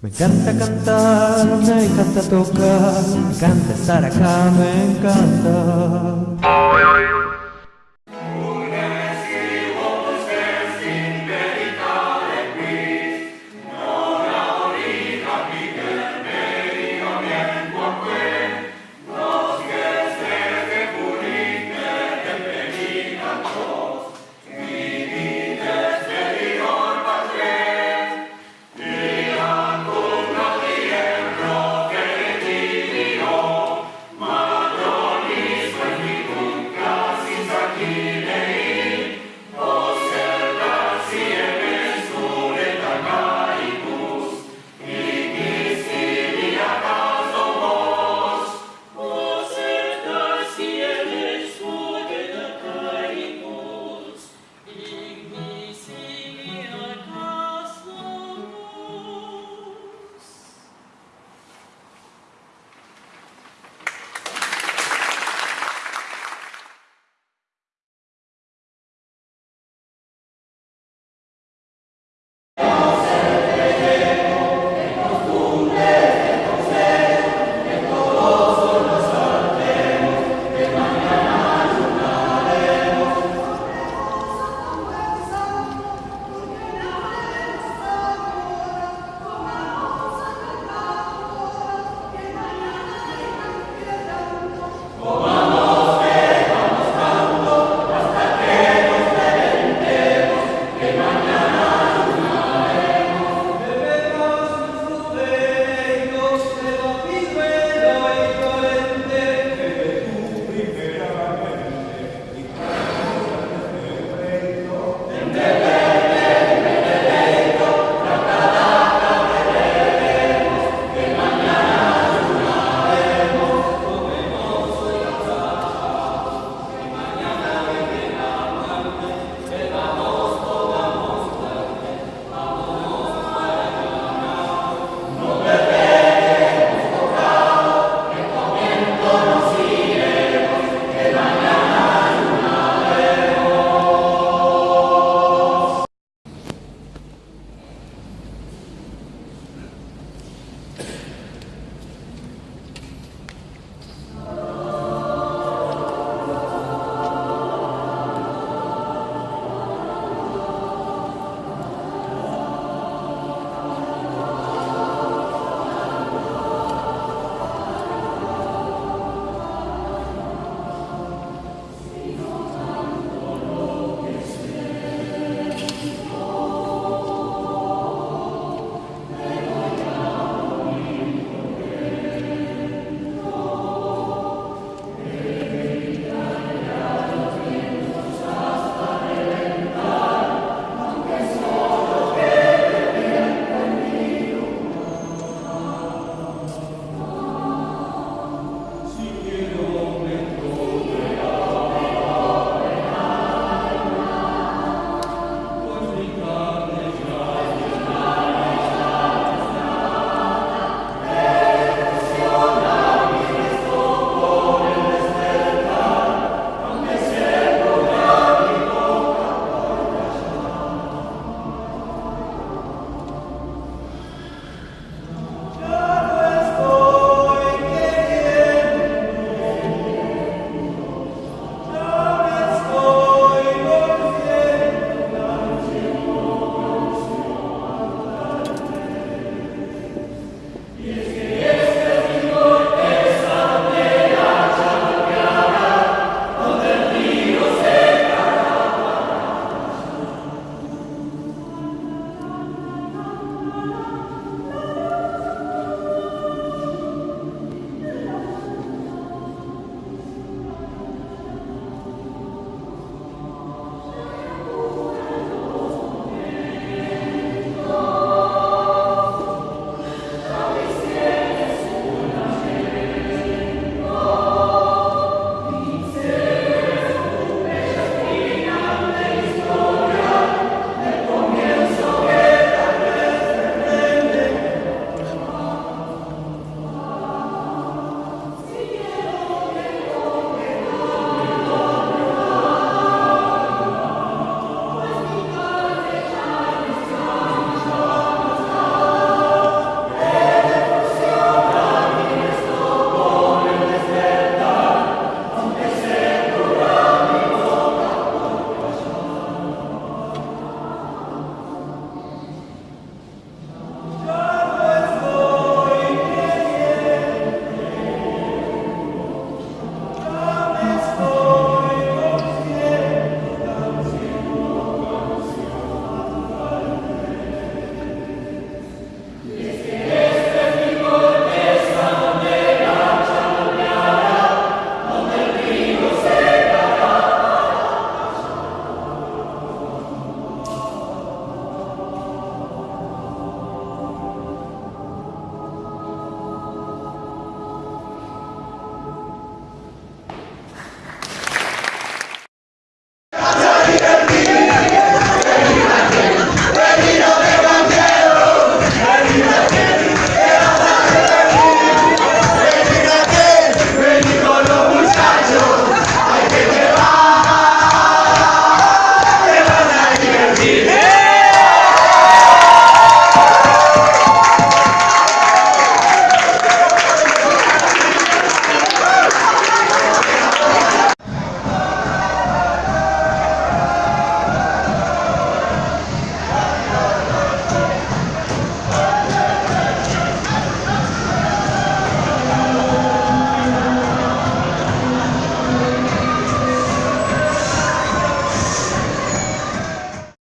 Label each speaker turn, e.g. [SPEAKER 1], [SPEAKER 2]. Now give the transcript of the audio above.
[SPEAKER 1] Me encanta cantar, me encanta tocar, me encanta estar acá, me encanta.